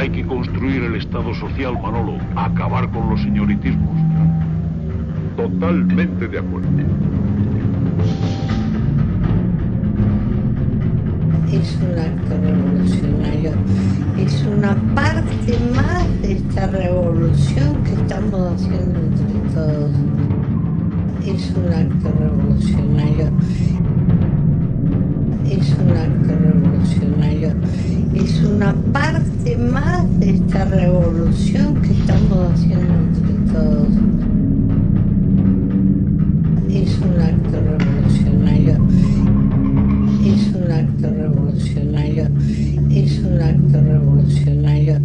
Hay que construir el Estado social, Manolo. Acabar con los señoritismos. Totalmente de acuerdo. Es un acto revolucionario. Es una parte más de esta revolución que estamos haciendo entre todos. Es un acto revolucionario. Es un acto revolucionario. Es una parte parte más de esta revolución que estamos haciendo entre todos. Es un acto revolucionario. Es un acto revolucionario. Es un acto revolucionario.